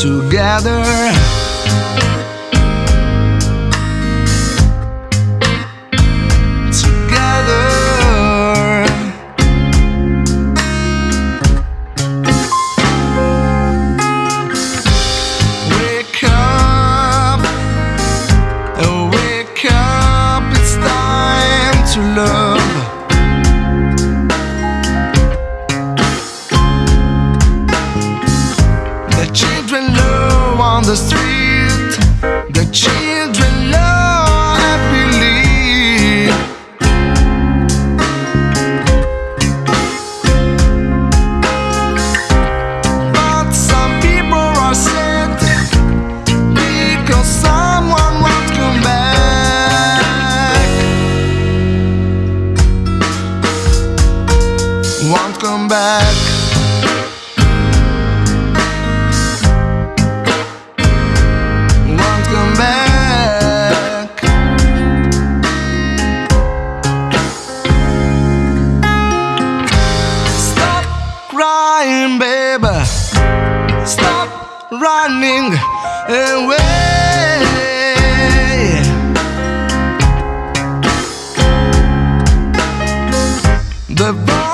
together. the street. The children love happily. But some people are sad Because someone won't come back. Won't come back. running away. The